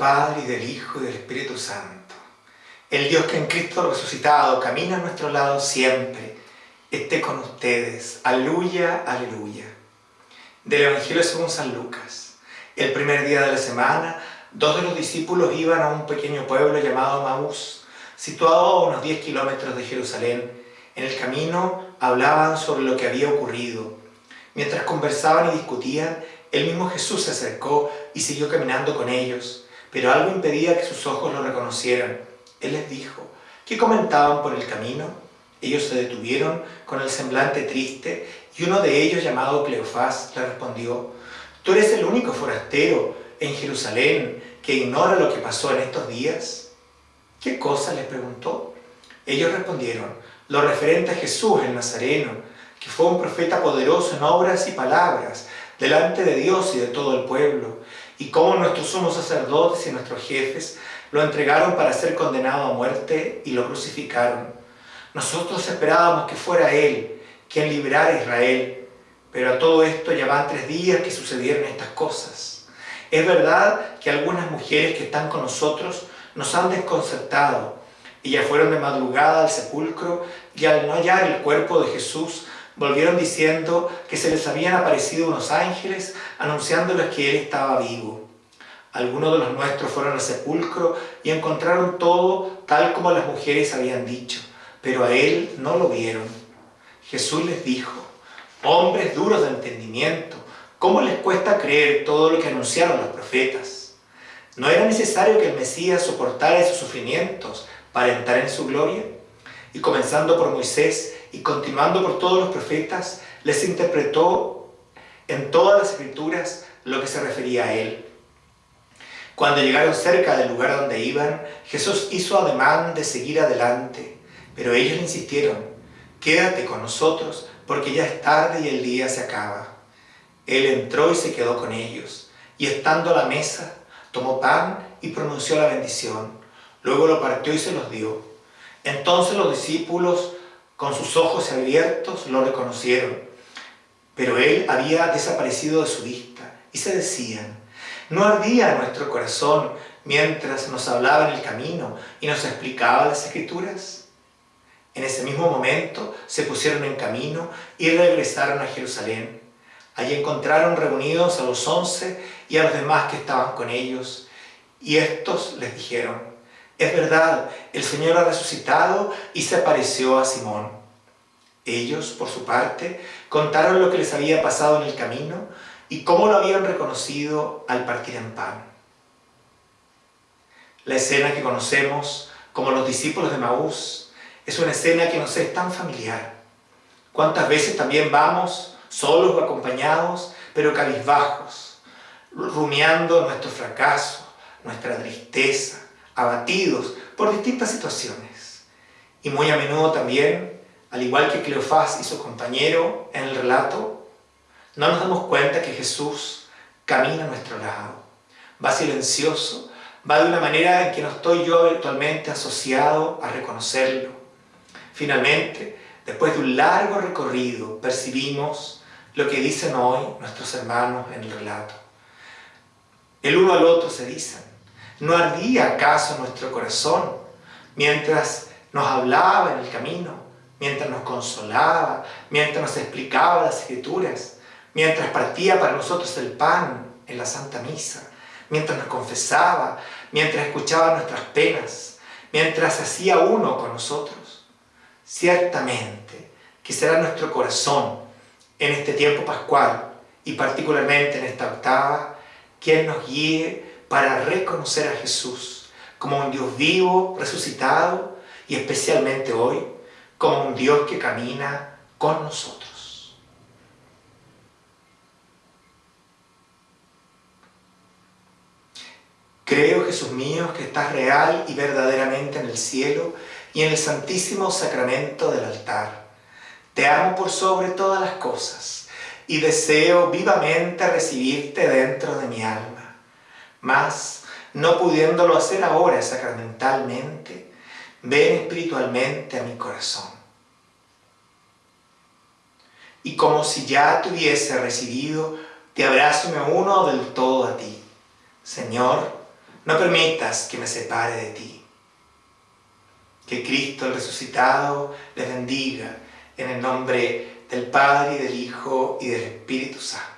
Padre y del Hijo y del Espíritu Santo. El Dios que en Cristo resucitado camina a nuestro lado siempre, esté con ustedes. Aleluya, aleluya. Del Evangelio según San Lucas. El primer día de la semana, dos de los discípulos iban a un pequeño pueblo llamado Maús, situado a unos 10 kilómetros de Jerusalén. En el camino hablaban sobre lo que había ocurrido. Mientras conversaban y discutían, el mismo Jesús se acercó y siguió caminando con ellos, pero algo impedía que sus ojos lo reconocieran. Él les dijo, ¿qué comentaban por el camino? Ellos se detuvieron con el semblante triste y uno de ellos, llamado Cleofás, le respondió, ¿tú eres el único forastero en Jerusalén que ignora lo que pasó en estos días? ¿Qué cosa? les preguntó. Ellos respondieron, lo referente a Jesús el Nazareno, que fue un profeta poderoso en obras y palabras, delante de Dios y de todo el pueblo, y cómo nuestros sumos sacerdotes y nuestros jefes lo entregaron para ser condenado a muerte y lo crucificaron. Nosotros esperábamos que fuera Él quien liberara a Israel, pero a todo esto ya van tres días que sucedieron estas cosas. Es verdad que algunas mujeres que están con nosotros nos han desconcertado. Ellas fueron de madrugada al sepulcro y al no hallar el cuerpo de Jesús, volvieron diciendo que se les habían aparecido unos ángeles anunciándoles que Él estaba vivo. Algunos de los nuestros fueron al sepulcro y encontraron todo tal como las mujeres habían dicho, pero a Él no lo vieron. Jesús les dijo, hombres duros de entendimiento, ¿cómo les cuesta creer todo lo que anunciaron los profetas? ¿No era necesario que el Mesías soportara esos sufrimientos para entrar en su gloria? Y comenzando por Moisés, y continuando por todos los profetas, les interpretó en todas las escrituras lo que se refería a él. Cuando llegaron cerca del lugar donde iban, Jesús hizo ademán de seguir adelante, pero ellos le insistieron, quédate con nosotros porque ya es tarde y el día se acaba. Él entró y se quedó con ellos, y estando a la mesa, tomó pan y pronunció la bendición. Luego lo partió y se los dio. Entonces los discípulos con sus ojos abiertos lo reconocieron, pero él había desaparecido de su vista y se decían, ¿no ardía nuestro corazón mientras nos hablaba en el camino y nos explicaba las escrituras? En ese mismo momento se pusieron en camino y regresaron a Jerusalén. Allí encontraron reunidos a los once y a los demás que estaban con ellos, y estos les dijeron, es verdad, el Señor ha resucitado y se apareció a Simón. Ellos, por su parte, contaron lo que les había pasado en el camino y cómo lo habían reconocido al partir en pan. La escena que conocemos como los discípulos de Maús es una escena que nos es tan familiar. ¿Cuántas veces también vamos, solos o acompañados, pero cabizbajos, rumiando nuestro fracaso, nuestra tristeza, abatidos por distintas situaciones. Y muy a menudo también, al igual que Cleofás y su compañero en el relato, no nos damos cuenta que Jesús camina a nuestro lado, va silencioso, va de una manera en que no estoy yo virtualmente asociado a reconocerlo. Finalmente, después de un largo recorrido, percibimos lo que dicen hoy nuestros hermanos en el relato. El uno al otro se dicen, ¿No ardía acaso nuestro corazón mientras nos hablaba en el camino, mientras nos consolaba, mientras nos explicaba las escrituras, mientras partía para nosotros el pan en la Santa Misa, mientras nos confesaba, mientras escuchaba nuestras penas, mientras hacía uno con nosotros? Ciertamente que será nuestro corazón en este tiempo pascual y particularmente en esta octava quien nos guíe para reconocer a Jesús como un Dios vivo, resucitado y especialmente hoy como un Dios que camina con nosotros. Creo, Jesús mío, que estás real y verdaderamente en el cielo y en el santísimo sacramento del altar. Te amo por sobre todas las cosas y deseo vivamente recibirte dentro de mi alma mas, no pudiéndolo hacer ahora sacramentalmente, ven espiritualmente a mi corazón. Y como si ya te hubiese recibido, te abrazo me uno del todo a ti. Señor, No permitas que me separe de ti. Que Cristo el resucitado les bendiga en el nombre del Padre, y del Hijo y del Espíritu Santo.